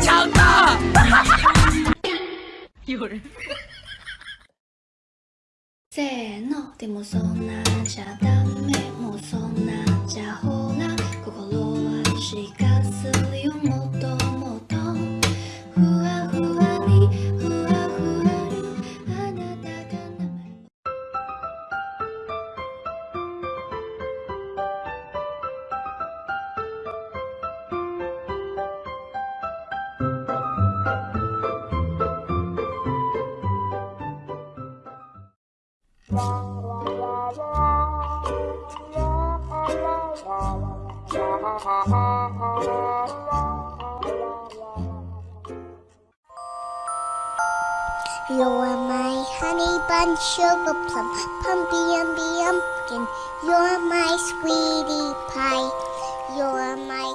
强大，一会儿。You are my honey bun, sugar plum, pumpy umby umpkin. You're my sweetie pie. You're my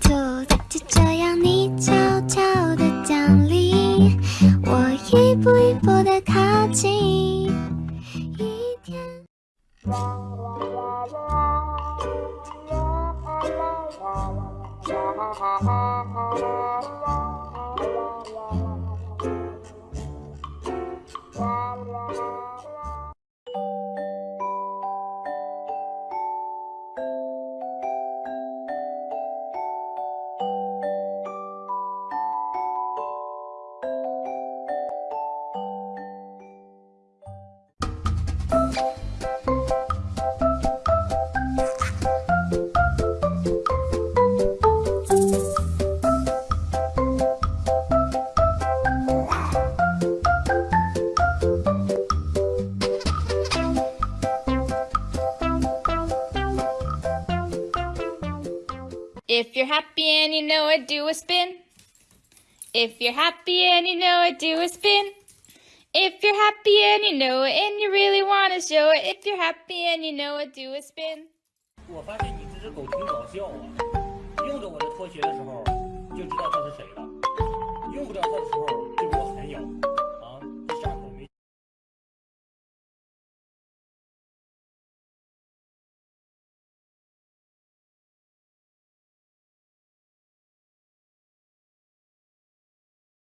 就就这样你悄悄的降临，我一步一步的靠近。一天。If you're happy and you know it, do a spin. If you're happy and you know it, do a spin. If you're happy and you know it and you really want to show it, if you're happy and you know it, do a spin. 我发现你这只狗挺搞笑啊，用着我的拖鞋的时候就知道它是谁了，用不着它的时候就给我狠咬。